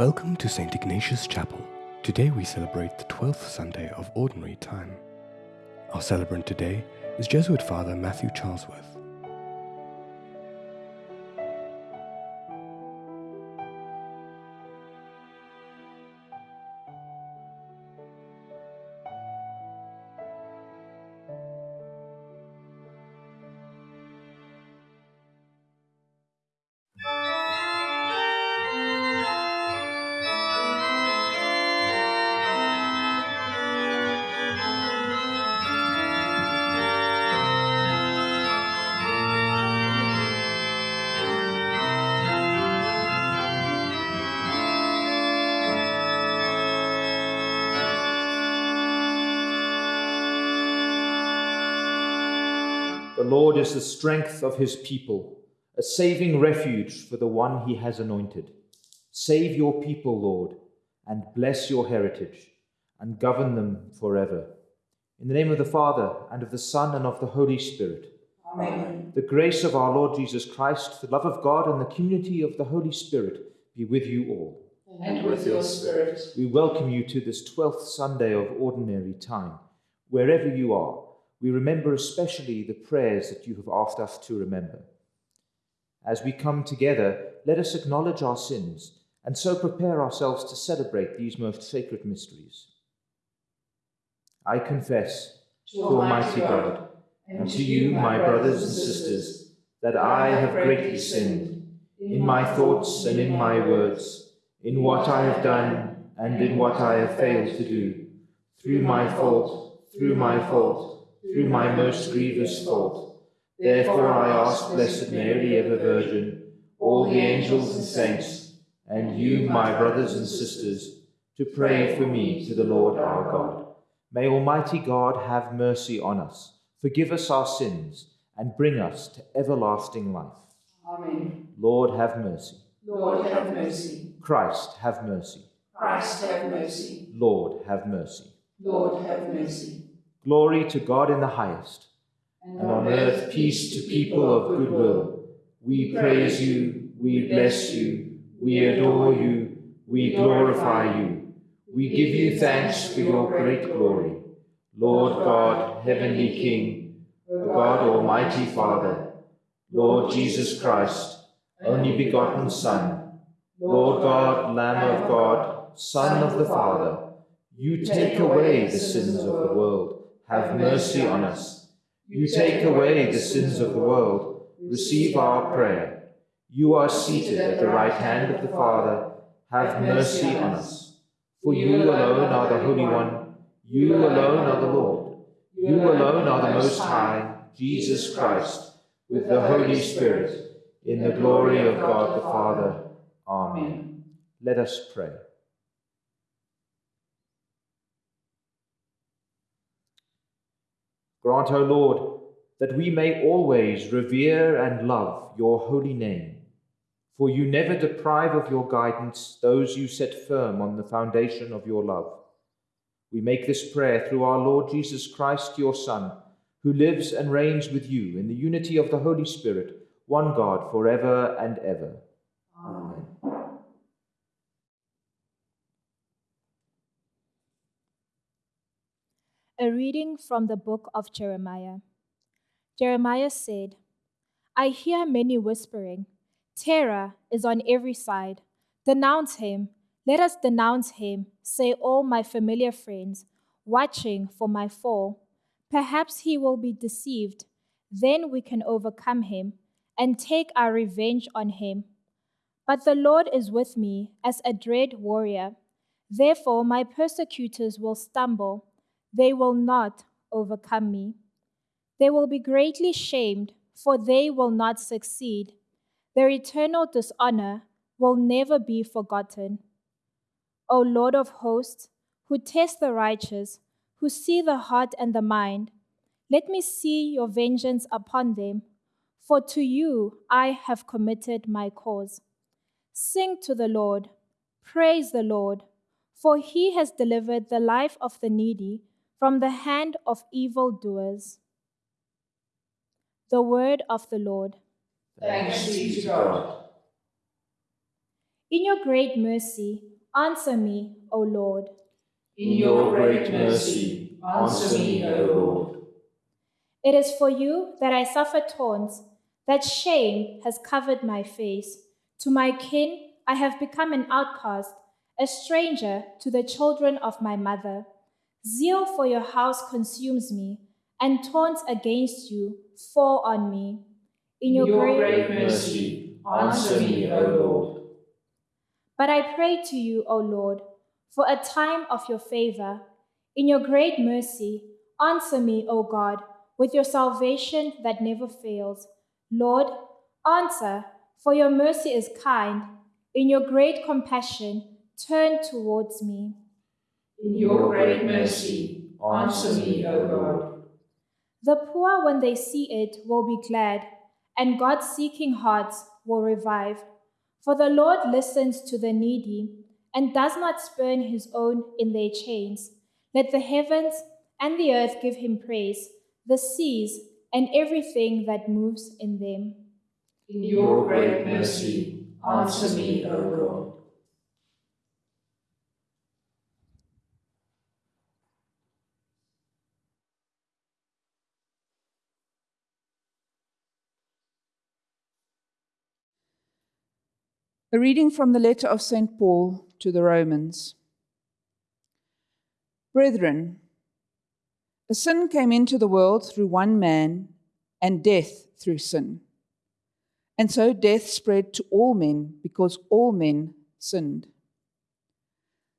Welcome to St. Ignatius Chapel. Today we celebrate the 12th Sunday of Ordinary Time. Our celebrant today is Jesuit Father Matthew Charlesworth. Of his people, a saving refuge for the one he has anointed. Save your people, Lord, and bless your heritage, and govern them forever. In the name of the Father, and of the Son, and of the Holy Spirit. Amen. The grace of our Lord Jesus Christ, the love of God, and the community of the Holy Spirit be with you all. And with your spirit. We welcome you to this 12th Sunday of Ordinary Time. Wherever you are, we remember especially the prayers that you have asked us to remember. As we come together, let us acknowledge our sins and so prepare ourselves to celebrate these most sacred mysteries. I confess to Almighty God and to you, my brothers and sisters, that I have greatly sinned in my thoughts and in my words, in what I have done and in what I have failed to do, through my fault, through my fault, through my most grievous fault. Therefore I ask Blessed Mary, ever Virgin, all the angels and saints, and you, my brothers and sisters, to pray for me to the Lord our God. May Almighty God have mercy on us, forgive us our sins, and bring us to everlasting life. Amen. Lord, have mercy. Lord, have mercy. Christ, have mercy. Christ, have mercy. Lord, have mercy. Lord, have mercy. Glory to God in the highest, and on earth peace to people of good will. We praise you, we bless you, we adore you, we glorify you. We give you thanks for your great glory. Lord God, heavenly King, God, almighty Father, Lord Jesus Christ, only begotten Son, Lord God, Lamb of God, Son of the Father, you take away the sins of the world. Have mercy on us. You take away the sins of the world. Receive our prayer. You are seated at the right hand of the Father. Have mercy on us. For you alone are the Holy One. You alone are the Lord. You alone are the Most High, Jesus Christ, with the Holy Spirit, in the glory of God the Father. Amen. Let us pray. Grant, O Lord, that we may always revere and love your holy name. For you never deprive of your guidance those you set firm on the foundation of your love. We make this prayer through our Lord Jesus Christ, your Son, who lives and reigns with you in the unity of the Holy Spirit, one God, forever and ever. Reading from the book of Jeremiah. Jeremiah said, I hear many whispering, Terror is on every side. Denounce him. Let us denounce him, say all my familiar friends, watching for my fall. Perhaps he will be deceived. Then we can overcome him and take our revenge on him. But the Lord is with me as a dread warrior. Therefore, my persecutors will stumble they will not overcome me. They will be greatly shamed, for they will not succeed. Their eternal dishonor will never be forgotten. O Lord of hosts, who test the righteous, who see the heart and the mind, let me see your vengeance upon them, for to you I have committed my cause. Sing to the Lord, praise the Lord, for he has delivered the life of the needy from the hand of evildoers. The word of the Lord. Thanks be to God. In your great mercy, answer me, O Lord. In your great mercy, answer me, O Lord. It is for you that I suffer taunts, that shame has covered my face. To my kin, I have become an outcast, a stranger to the children of my mother. Zeal for your house consumes me, and taunts against you fall on me. In your, your great, great mercy, answer me, O Lord. But I pray to you, O Lord, for a time of your favor. In your great mercy, answer me, O God with your salvation that never fails. Lord, answer, for your mercy is kind. In your great compassion, turn towards me. In your great mercy, answer me, O Lord. The poor, when they see it, will be glad, and God seeking hearts will revive. For the Lord listens to the needy and does not spurn his own in their chains. Let the heavens and the earth give him praise the seas, and everything that moves in them. In your great mercy, answer me, O Lord. A reading from the letter of St. Paul to the Romans. Brethren, a sin came into the world through one man, and death through sin. And so death spread to all men because all men sinned.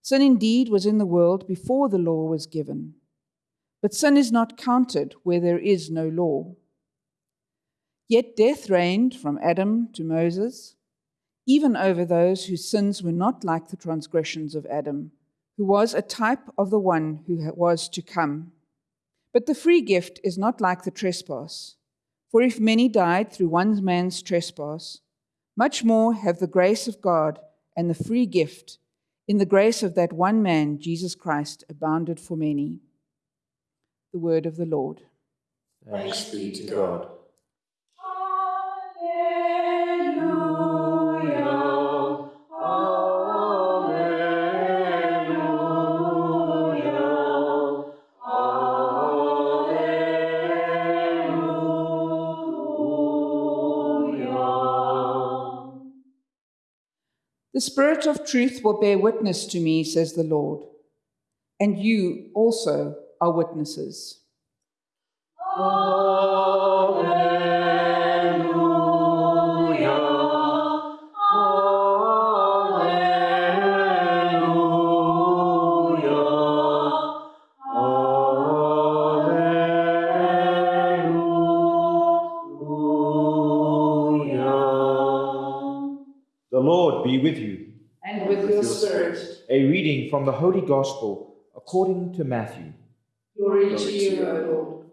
Sin indeed was in the world before the law was given, but sin is not counted where there is no law. Yet death reigned from Adam to Moses, even over those whose sins were not like the transgressions of Adam, who was a type of the one who was to come. But the free gift is not like the trespass. For if many died through one man's trespass, much more have the grace of God and the free gift in the grace of that one man, Jesus Christ, abounded for many. The word of the Lord. Thanks be to God. The Spirit of truth will bear witness to me, says the Lord, and you also are witnesses. Alleluia, Alleluia, Alleluia. The Lord be with you. And with your spirit. A reading from the Holy Gospel according to Matthew. Glory to you, O Lord.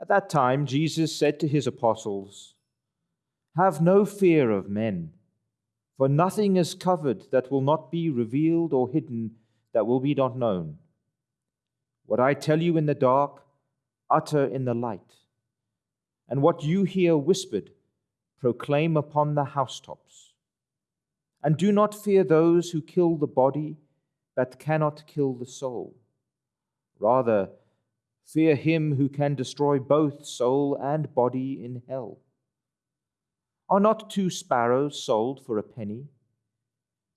At that time, Jesus said to his apostles, Have no fear of men, for nothing is covered that will not be revealed or hidden that will be not known. What I tell you in the dark, utter in the light. And what you hear whispered, proclaim upon the housetops. And do not fear those who kill the body, but cannot kill the soul. Rather, fear him who can destroy both soul and body in hell. Are not two sparrows sold for a penny?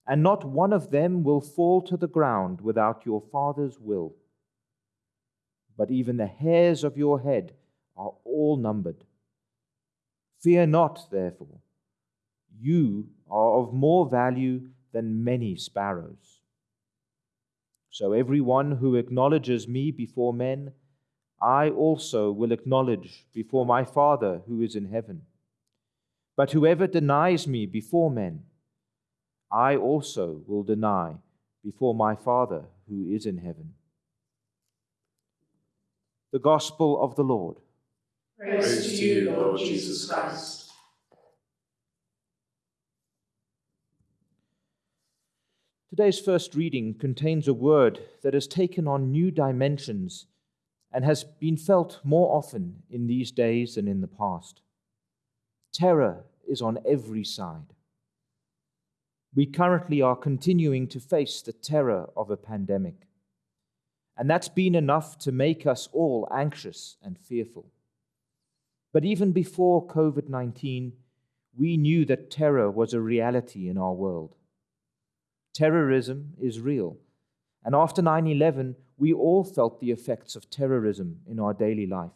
And not one of them will fall to the ground without your Father's will. But even the hairs of your head are all numbered. Fear not, therefore. You are of more value than many sparrows. So every one who acknowledges me before men, I also will acknowledge before my Father who is in heaven. But whoever denies me before men, I also will deny before my Father who is in heaven. The Gospel of the Lord. Praise to you, Lord Jesus Christ. Today's first reading contains a word that has taken on new dimensions and has been felt more often in these days than in the past. Terror is on every side. We currently are continuing to face the terror of a pandemic. And that's been enough to make us all anxious and fearful. But even before COVID 19, we knew that terror was a reality in our world. Terrorism is real. And after 9 11, we all felt the effects of terrorism in our daily life.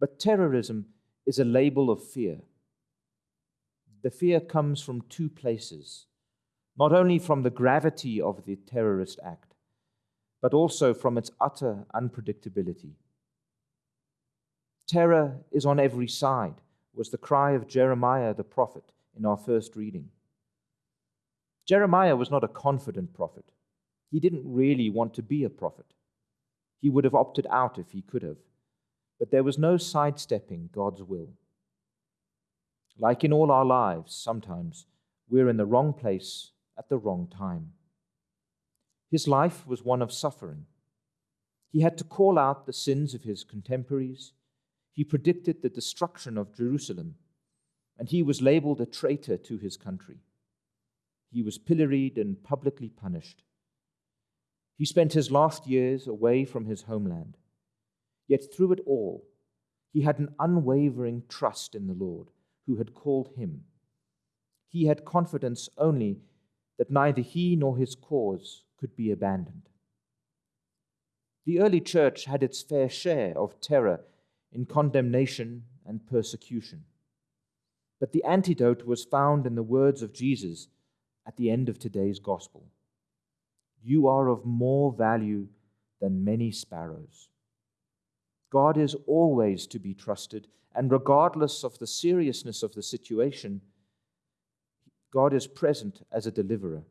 But terrorism is a label of fear. The fear comes from two places not only from the gravity of the terrorist act, but also from its utter unpredictability. Terror is on every side, was the cry of Jeremiah the prophet in our first reading. Jeremiah was not a confident prophet. He didn't really want to be a prophet. He would have opted out if he could have. But there was no sidestepping God's will. Like in all our lives, sometimes we're in the wrong place at the wrong time. His life was one of suffering. He had to call out the sins of his contemporaries. He predicted the destruction of Jerusalem, and he was labeled a traitor to his country. He was pilloried and publicly punished. He spent his last years away from his homeland. Yet through it all, he had an unwavering trust in the Lord who had called him. He had confidence only that neither he nor his cause could be abandoned. The early church had its fair share of terror in condemnation and persecution. But the antidote was found in the words of Jesus at the end of today's gospel You are of more value than many sparrows. God is always to be trusted, and regardless of the seriousness of the situation, God is present as a deliverer.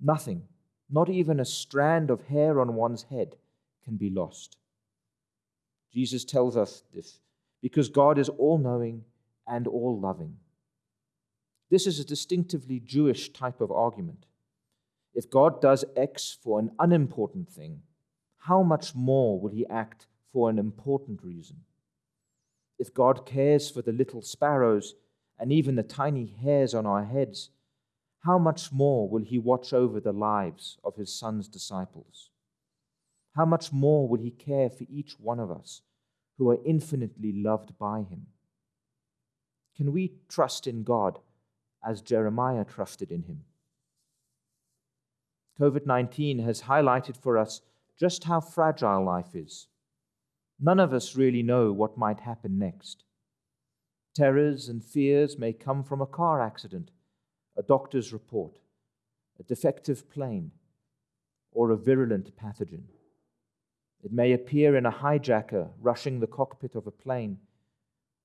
Nothing, not even a strand of hair on one's head, can be lost. Jesus tells us this because God is all knowing and all loving. This is a distinctively Jewish type of argument. If God does X for an unimportant thing, how much more will he act for an important reason? If God cares for the little sparrows and even the tiny hairs on our heads, how much more will he watch over the lives of his son's disciples? How much more will he care for each one of us who are infinitely loved by him? Can we trust in God as Jeremiah trusted in him? COVID 19 has highlighted for us just how fragile life is. None of us really know what might happen next. Terrors and fears may come from a car accident, a doctor's report, a defective plane, or a virulent pathogen. It may appear in a hijacker rushing the cockpit of a plane,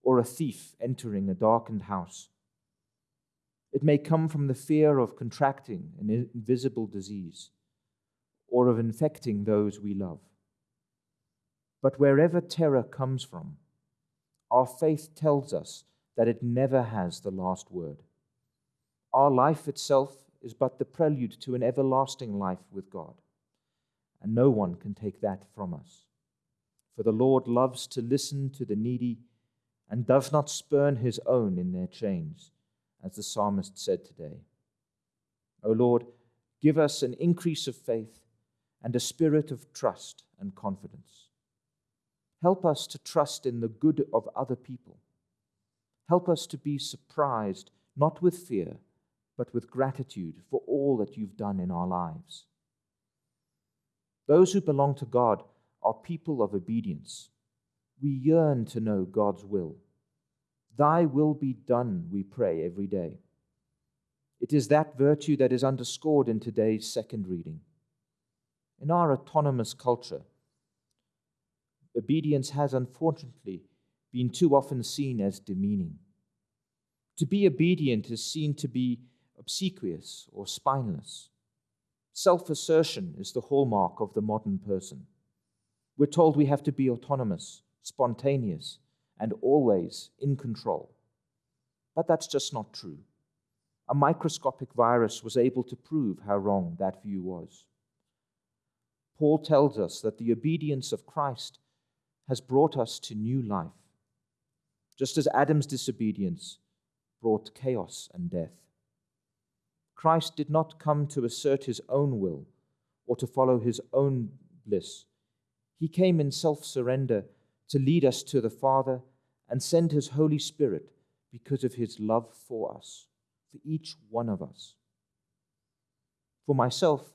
or a thief entering a darkened house. It may come from the fear of contracting an invisible disease, or of infecting those we love. But wherever terror comes from, our faith tells us that it never has the last word. Our life itself is but the prelude to an everlasting life with God, and no one can take that from us. For the Lord loves to listen to the needy and does not spurn his own in their chains, as the psalmist said today. O Lord, give us an increase of faith and a spirit of trust and confidence. Help us to trust in the good of other people. Help us to be surprised, not with fear, but with gratitude for all that you've done in our lives. Those who belong to God are people of obedience. We yearn to know God's will. Thy will be done, we pray every day. It is that virtue that is underscored in today's second reading. In our autonomous culture, obedience has unfortunately been too often seen as demeaning. To be obedient is seen to be obsequious or spineless. Self assertion is the hallmark of the modern person. We're told we have to be autonomous, spontaneous, and always in control. But that's just not true. A microscopic virus was able to prove how wrong that view was. Paul tells us that the obedience of Christ has brought us to new life, just as Adam's disobedience brought chaos and death. Christ did not come to assert his own will or to follow his own bliss. He came in self surrender to lead us to the Father and send his Holy Spirit because of his love for us, for each one of us. For myself,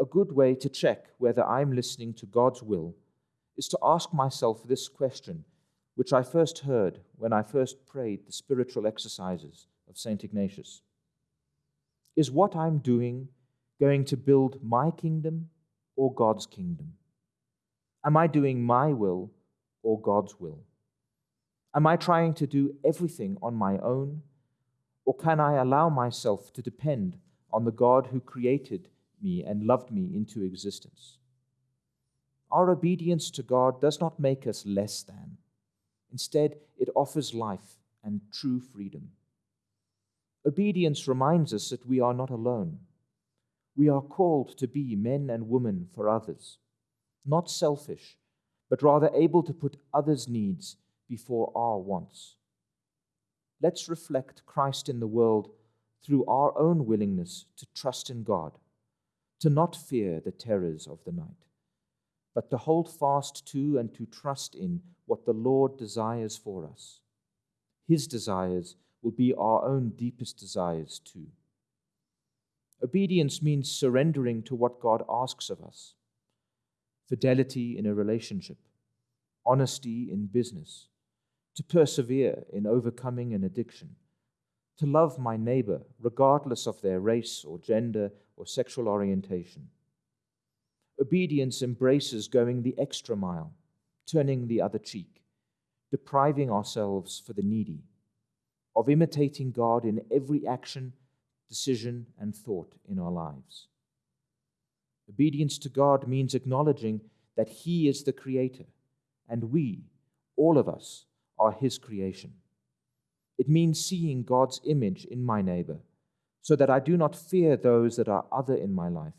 a good way to check whether I'm listening to God's will is to ask myself this question, which I first heard when I first prayed the spiritual exercises of St. Ignatius. Is what I'm doing going to build my kingdom or God's kingdom? Am I doing my will or God's will? Am I trying to do everything on my own? Or can I allow myself to depend on the God who created me and loved me into existence? Our obedience to God does not make us less than. Instead, it offers life and true freedom. Obedience reminds us that we are not alone. We are called to be men and women for others, not selfish, but rather able to put others' needs before our wants. Let's reflect Christ in the world through our own willingness to trust in God, to not fear the terrors of the night, but to hold fast to and to trust in what the Lord desires for us. His desires will be our own deepest desires too. Obedience means surrendering to what God asks of us fidelity in a relationship, honesty in business, to persevere in overcoming an addiction, to love my neighbor regardless of their race or gender or sexual orientation. Obedience embraces going the extra mile, turning the other cheek, depriving ourselves for the needy, of imitating God in every action, decision, and thought in our lives. Obedience to God means acknowledging that He is the Creator, and we, all of us, are His creation. It means seeing God's image in my neighbor, so that I do not fear those that are other in my life.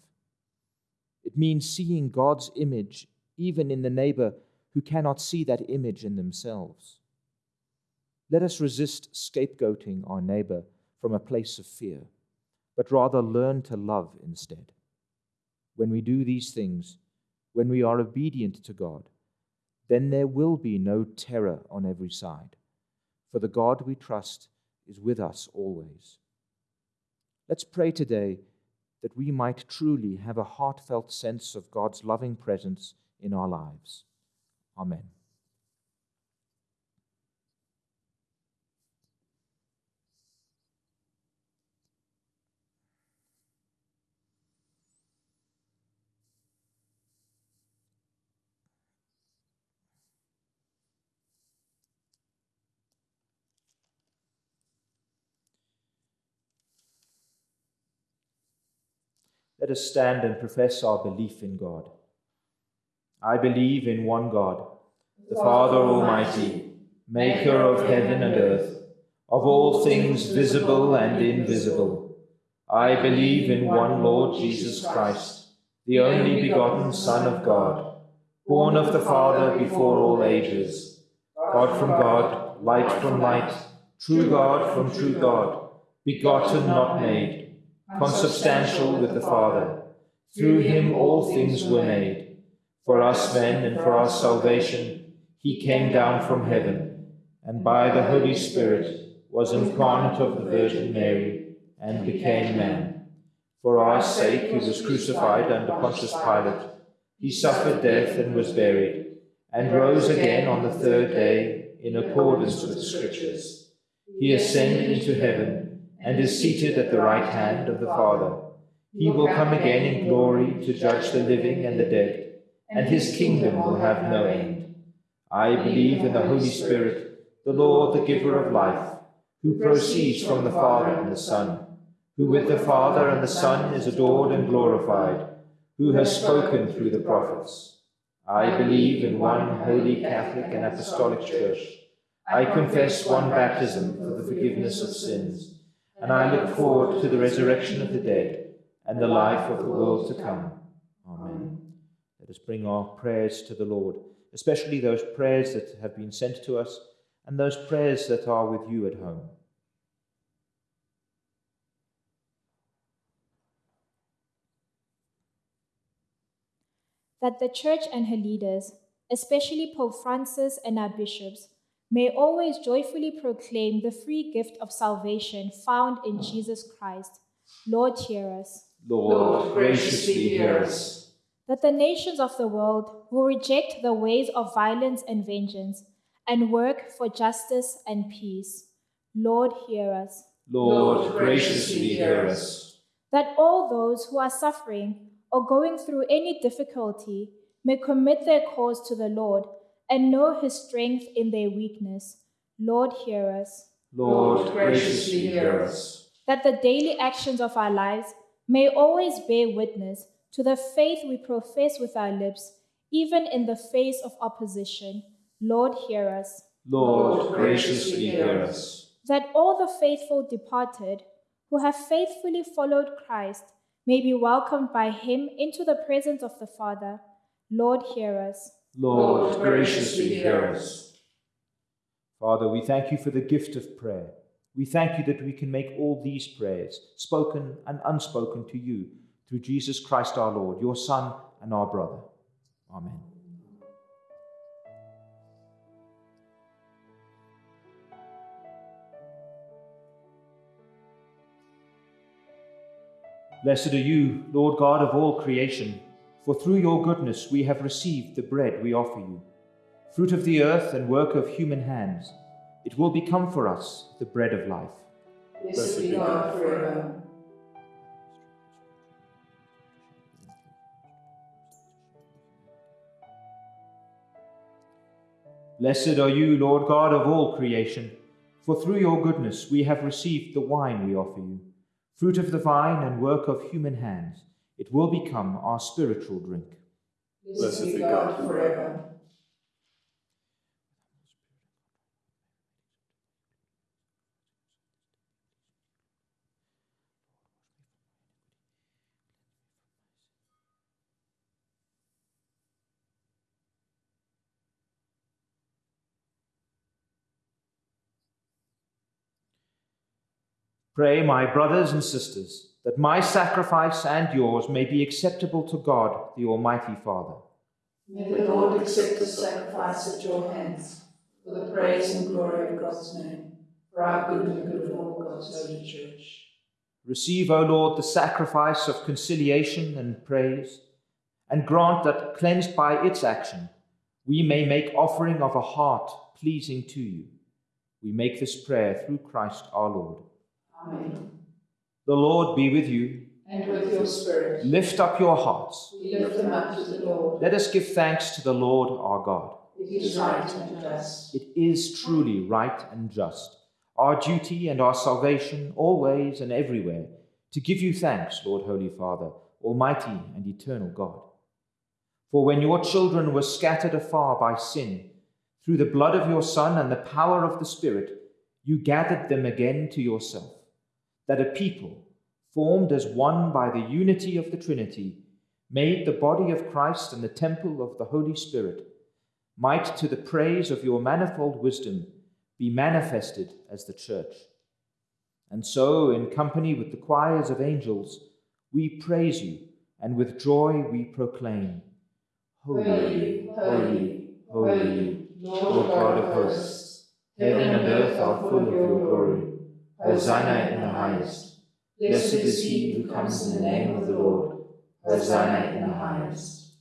It means seeing God's image even in the neighbor who cannot see that image in themselves. Let us resist scapegoating our neighbor from a place of fear, but rather learn to love instead. When we do these things, when we are obedient to God, then there will be no terror on every side, for the God we trust is with us always. Let's pray today that we might truly have a heartfelt sense of God's loving presence in our lives. Amen. Let us stand and profess our belief in God. I believe in one God, the Father Almighty, maker of heaven and earth, of all things visible and invisible. I believe in one Lord Jesus Christ, the only begotten Son of God, born of the Father before all ages, God from God, light from light, true God from true God, begotten, not made consubstantial with the Father. Through him all things were made. For us men and for our salvation, he came down from heaven, and by the Holy Spirit was incarnate of the Virgin Mary, and became man. For our sake he was crucified under Pontius Pilate. He suffered death and was buried, and rose again on the third day in accordance with the Scriptures. He ascended into heaven and is seated at the right hand of the Father. He will come again in glory to judge the living and the dead, and his kingdom will have no end. I believe in the Holy Spirit, the Lord, the giver of life, who proceeds from the Father and the Son, who with the Father and the Son is adored and glorified, who has spoken through the prophets. I believe in one holy Catholic and Apostolic Church. I confess one baptism for the forgiveness of sins and I look forward to the resurrection of the dead and the life of the world to come. Amen. Let us bring our prayers to the Lord, especially those prayers that have been sent to us and those prayers that are with you at home. That the Church and her leaders, especially Pope Francis and our bishops, may always joyfully proclaim the free gift of salvation found in hmm. Jesus Christ. Lord, hear us. Lord, graciously hear us. That the nations of the world will reject the ways of violence and vengeance and work for justice and peace. Lord, hear us. Lord, graciously hear us. That all those who are suffering or going through any difficulty may commit their cause to the Lord and know his strength in their weakness. Lord, hear us. Lord, graciously hear us. That the daily actions of our lives may always bear witness to the faith we profess with our lips, even in the face of opposition. Lord, hear us. Lord, graciously hear us. That all the faithful departed who have faithfully followed Christ may be welcomed by him into the presence of the Father. Lord, hear us. Lord, graciously hear us. Father, we thank you for the gift of prayer. We thank you that we can make all these prayers, spoken and unspoken, to you through Jesus Christ our Lord, your Son and our brother. Amen. Blessed are you, Lord God of all creation, for through your goodness we have received the bread we offer you, fruit of the earth and work of human hands. It will become for us the bread of life. Blessed be God forever. Blessed are you, Lord God of all creation, for through your goodness we have received the wine we offer you, fruit of the vine and work of human hands. It will become our spiritual drink. Blessed be God forever. Pray, my brothers and sisters, that my sacrifice and yours may be acceptable to God, the Almighty Father. May the Lord accept the sacrifice at your hands for the praise and glory of God's name, for our good and the good of all God's holy church. Receive, O Lord, the sacrifice of conciliation and praise, and grant that, cleansed by its action, we may make offering of a heart pleasing to you. We make this prayer through Christ our Lord. Amen. The Lord be with you. And with your spirit, Lift up your hearts. we lift them up to the Lord. Let us give thanks to the Lord our God. It is right and just. It is truly right and just, our duty and our salvation, always and everywhere, to give you thanks, Lord Holy Father, Almighty and eternal God. For when your children were scattered afar by sin, through the blood of your Son and the power of the Spirit, you gathered them again to yourself, that a people, formed as one by the unity of the Trinity, made the body of Christ and the temple of the Holy Spirit, might, to the praise of your manifold wisdom, be manifested as the church. And so, in company with the choirs of angels, we praise you, and with joy we proclaim Holy, holy, holy, Lord God of hosts, heaven and earth are full of your glory. Hosanna in the highest. Blessed is he who comes in the name of the Lord. Hosanna in the highest.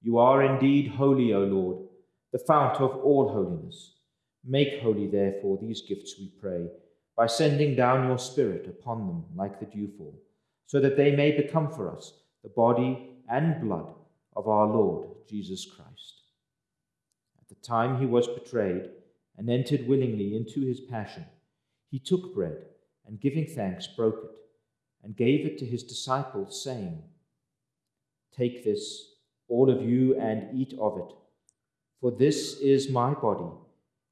You are indeed holy, O Lord, the fount of all holiness. Make holy, therefore, these gifts, we pray, by sending down your Spirit upon them like the dewfall, so that they may become for us the body and blood of our Lord Jesus Christ. At the time he was betrayed and entered willingly into his passion, he took bread and, giving thanks, broke it and gave it to his disciples, saying, Take this, all of you, and eat of it, for this is my body,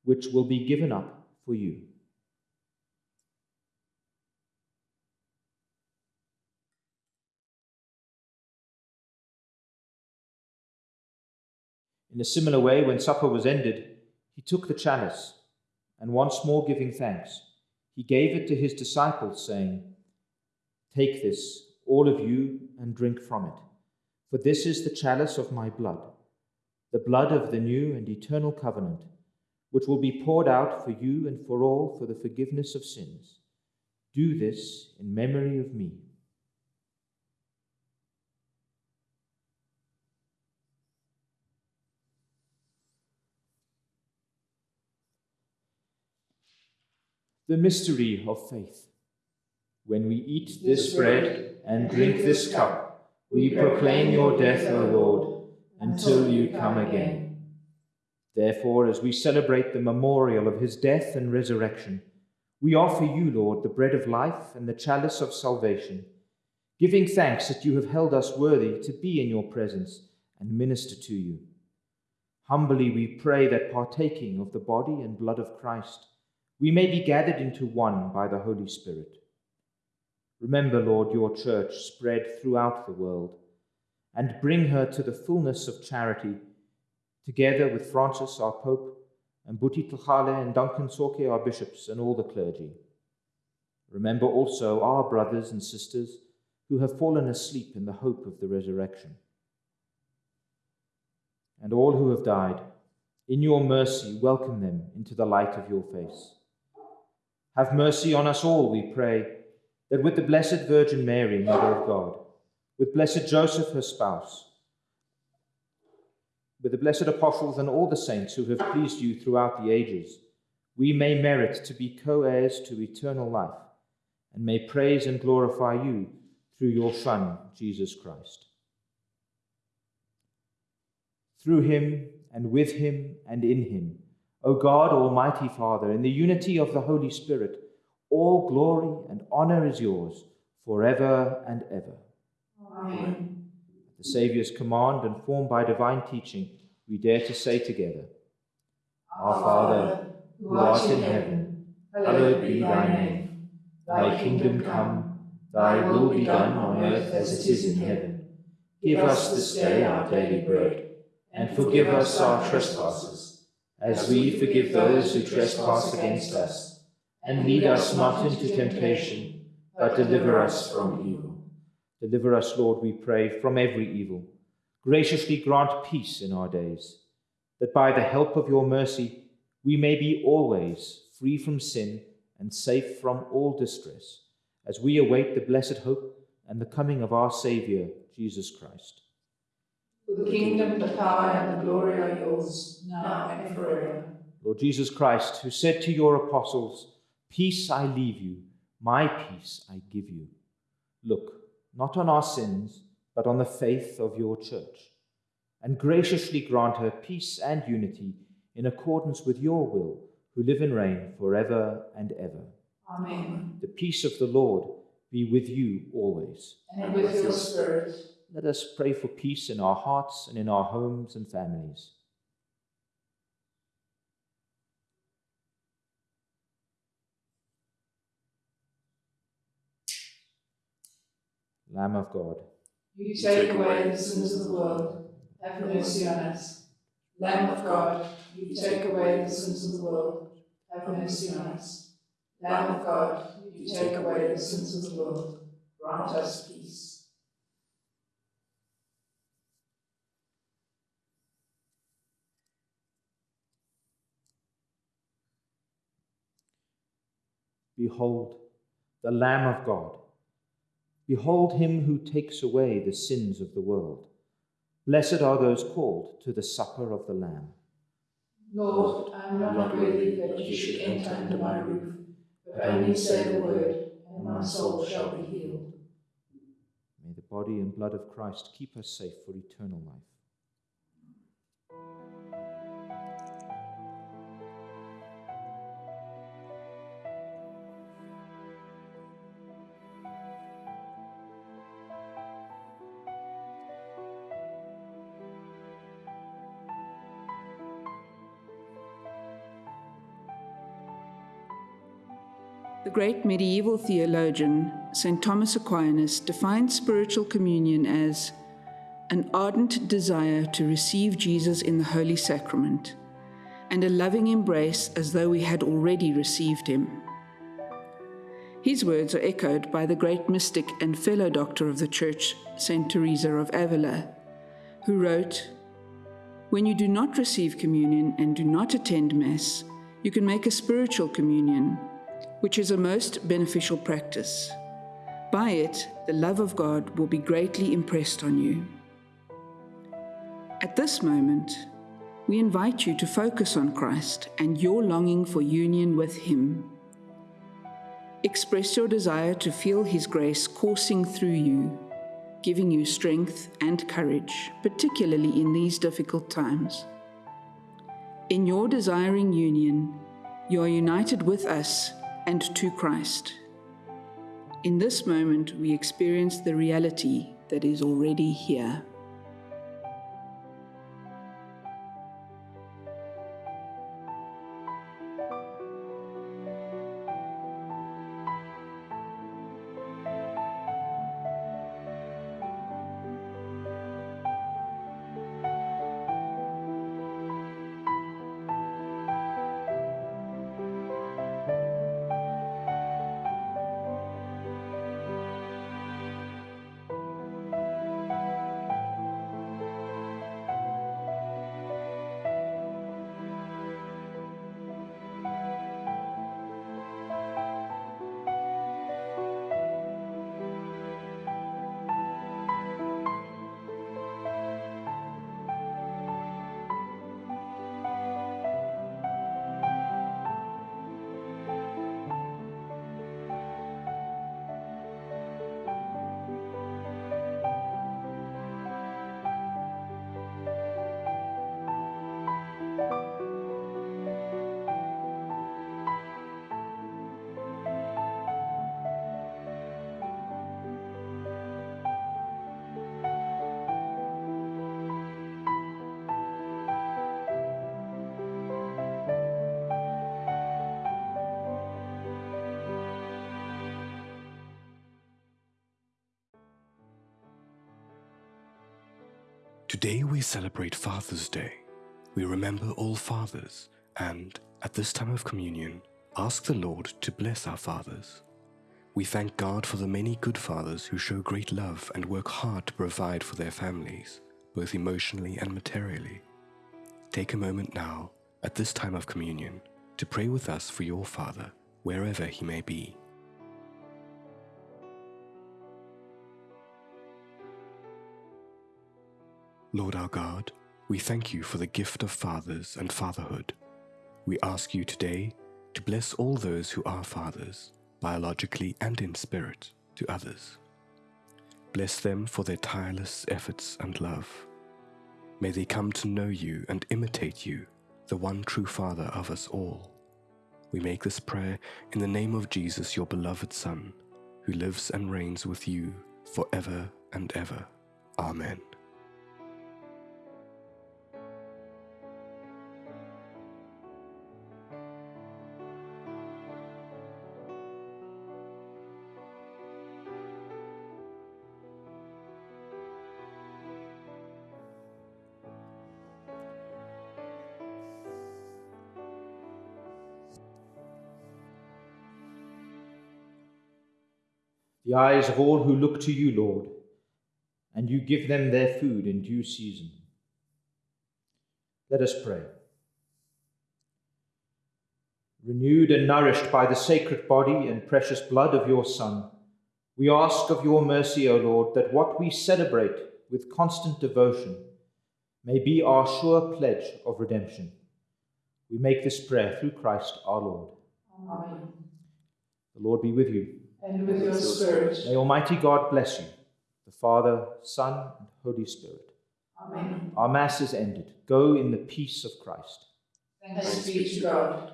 which will be given up for you. In a similar way, when supper was ended, he took the chalice, and once more giving thanks, he gave it to his disciples, saying, Take this, all of you, and drink from it. For this is the chalice of my blood, the blood of the new and eternal covenant, which will be poured out for you and for all for the forgiveness of sins. Do this in memory of me. The mystery of faith. When we eat this bread and drink this cup, we proclaim your death, O Lord, until you come again. Therefore, as we celebrate the memorial of his death and resurrection, we offer you, Lord, the bread of life and the chalice of salvation, giving thanks that you have held us worthy to be in your presence and minister to you. Humbly we pray that partaking of the body and blood of Christ, we may be gathered into one by the Holy Spirit. Remember, Lord, your church spread throughout the world, and bring her to the fullness of charity, together with Francis, our Pope, and Buti Tlhagale and Duncan Tsoke, our bishops, and all the clergy. Remember also our brothers and sisters who have fallen asleep in the hope of the resurrection. And all who have died, in your mercy, welcome them into the light of your face. Have mercy on us all, we pray, that with the Blessed Virgin Mary, Mother of God, with Blessed Joseph, her spouse, with the blessed apostles and all the saints who have pleased you throughout the ages, we may merit to be co heirs to eternal life, and may praise and glorify you through your Son, Jesus Christ. Through him, and with him, and in him, O God, Almighty Father, in the unity of the Holy Spirit, all glory and honor is yours forever and ever. Amen. At the Saviour's command and formed by divine teaching, we dare to say together Our Father, who art in heaven, hallowed be thy name. Thy kingdom come, thy will be done on earth as it is in heaven. Give us this day our daily bread, and forgive us our trespasses, as we forgive those who trespass against us. And lead us not into temptation, but deliver us from evil. Deliver us, Lord, we pray, from every evil. Graciously grant peace in our days, that by the help of your mercy we may be always free from sin and safe from all distress, as we await the blessed hope and the coming of our Saviour, Jesus Christ. For the kingdom, the power, and the glory are yours, now and forever. Lord Jesus Christ, who said to your apostles, Peace I leave you, my peace I give you. Look, not on our sins, but on the faith of your church, and graciously grant her peace and unity in accordance with your will, who live and reign forever and ever. Amen. The peace of the Lord be with you always. And with your spirit. Let us pray for peace in our hearts and in our homes and families. Lamb of God, You take away the sins of the world. Have mercy on us. Lamb of God, you take away the sins of the world. Have mercy on us. Lamb of God, you take away the sins of the world. Grant us peace. Behold the Lamb of God. Behold him who takes away the sins of the world. Blessed are those called to the supper of the Lamb. Lord, I am not worthy that you should enter under my roof, but only say the word, and my soul shall be healed. May the body and blood of Christ keep us safe for eternal life. The great medieval theologian, St. Thomas Aquinas, defined spiritual communion as an ardent desire to receive Jesus in the Holy Sacrament and a loving embrace as though we had already received him. His words are echoed by the great mystic and fellow doctor of the Church, St. Teresa of Avila, who wrote, When you do not receive communion and do not attend Mass, you can make a spiritual communion, which is a most beneficial practice. By it, the love of God will be greatly impressed on you. At this moment, we invite you to focus on Christ and your longing for union with Him. Express your desire to feel His grace coursing through you, giving you strength and courage, particularly in these difficult times. In your desiring union, you are united with us and to Christ. In this moment, we experience the reality that is already here. Today we celebrate Father's Day. We remember all fathers and, at this time of communion, ask the Lord to bless our fathers. We thank God for the many good fathers who show great love and work hard to provide for their families, both emotionally and materially. Take a moment now, at this time of communion, to pray with us for your father, wherever he may be. Lord our God, we thank you for the gift of fathers and fatherhood. We ask you today to bless all those who are fathers, biologically and in spirit, to others. Bless them for their tireless efforts and love. May they come to know you and imitate you, the one true Father of us all. We make this prayer in the name of Jesus, your beloved Son, who lives and reigns with you forever and ever. Amen. The eyes of all who look to you, Lord, and you give them their food in due season. Let us pray. Renewed and nourished by the sacred body and precious blood of your Son, we ask of your mercy, O Lord, that what we celebrate with constant devotion may be our sure pledge of redemption. We make this prayer through Christ our Lord. Amen. The Lord be with you and with your spirit. May Almighty God bless you, the Father, Son, and Holy Spirit. Amen. Our Mass is ended. Go in the peace of Christ. Thanks be to God.